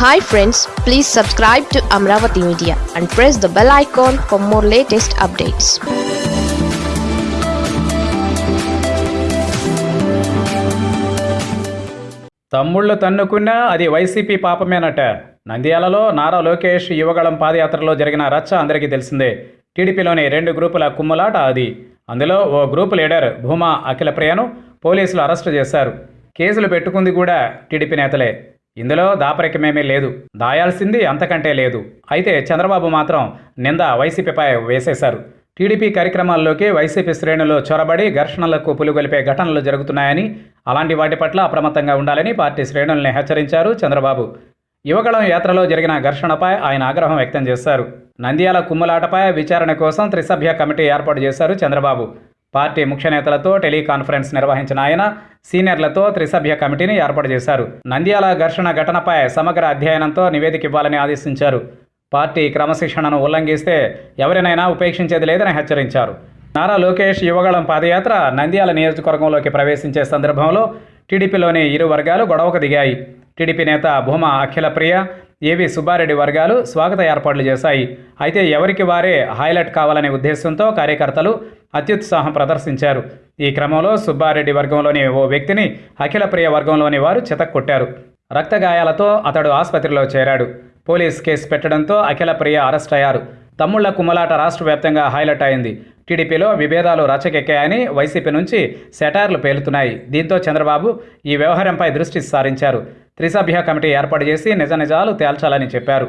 Hi friends please subscribe to Amaravati media and press the bell icon for more latest updates తమ్ముళ్ళు తన్నుకున్నా అది YCP పాపమేనట. నంద్యాలలో నారా లోకేష్ యువగళం పాదయాత్రలో జరిగిన రచ్చ అందరికీ తెలిసిందే. టీడీపీలోని రెండు గ్రూపుల కుమ్ములాట అది. అందులో ఓ గ్రూప్ లీడర్ భూమా అఖిల ప్రియను పోలీసులు అరెస్టు చేశారు. కేసులు పెట్టుకుంది కూడా టీడీపీ నేతలే. ఇందులో దాపరికమేమీ లేదు. దాయాల్సింది అంతకంటే లేదు. అయితే చంద్రబాబు మాత్రం నింద వైసీపీపై వేసేశారు. టీడీపీ కార్యక్రమాల్లోకి వైసీపీ శ్రేణులు చొరబడి ఘర్షణలకు పులుగొలిపే ఘటనలు జరుగుతున్నాయని అలాంటి వాటి పట్ల అప్రమత్తంగా ఉండాలని పార్టీ శ్రేణుల్ని హెచ్చరించారు చంద్రబాబు. యువగళం యాత్రలో జరిగిన ఘర్షణపై ఆయన ఆగ్రహం వ్యక్తం చేశారు. నంద్యాల కుమ్ములాటపై విచారణ కోసం త్రిసభ్య కమిటీ ఏర్పాటు చేశారు చంద్రబాబు. పార్టీ ముఖ్య నేతలతో టెలికాన్ఫరెన్స్ నిర్వహించిన ఆయన సీనియర్లతో త్రిసభ్య కమిటీని ఏర్పాటు చేశారు. నంద్యాల ఘర్షణ ఘటనపై సమగ్ర అధ్యయనంతో నివేదిక ఇవ్వాలని ఆదేశించారు. పార్టీ క్రమశిక్షణను ఉల్లంఘిస్తే ఎవరినైనా ఉపేక్షించేది లేదని హెచ్చరించారు. నారా లోకేష్ యువగళం పాదయాత్ర నంద్యాల నియోజకవర్గంలోకి ప్రవేశించే సందర్భంలో టీడీపీలోని ఇరు వర్గాలు గొడవకు దిగాయి. టీడీపీ నేత భూమా అఖిలప్రియ ఏవి సుబ్బారెడ్డి వర్గాలు స్వాగత ఏర్పాట్లు చేశాయి. అయితే ఎవరికి వారే హైలైట్ కావాలనే ఉద్దేశంతో కార్యకర్తలు అత్యుత్సాహం ప్రదర్శించారు. ఈ క్రమంలో సుబ్బారెడ్డి వర్గంలోని ఓ వ్యక్తిని అఖిలప్రియ వర్గంలోని వారు చితక్కొట్టారు. రక్త గాయాలతో అతడు ఆసుపత్రిలో చేరాడు. పోలీస్ కేసు పెట్టడంతో అఖిలప్రియ అరెస్ట్ అయ్యారు. తమ్ముళ్ళ కుమ్మలాట రాష్ట్ర వ్యాప్తంగా హైలైట్ అయింది. టీడీపీలో విభేదాలు రచకెక్కాయని వైసీపీ నుంచి సెటార్లు పేలుతున్నాయి. దీంతో చంద్రబాబు ఈ వ్యవహారంపై దృష్టి సారించారు. త్రిసభ్య కమిటీ ఏర్పాటు చేసి నిజ నిజాలు తేల్చాలని చెప్పారు.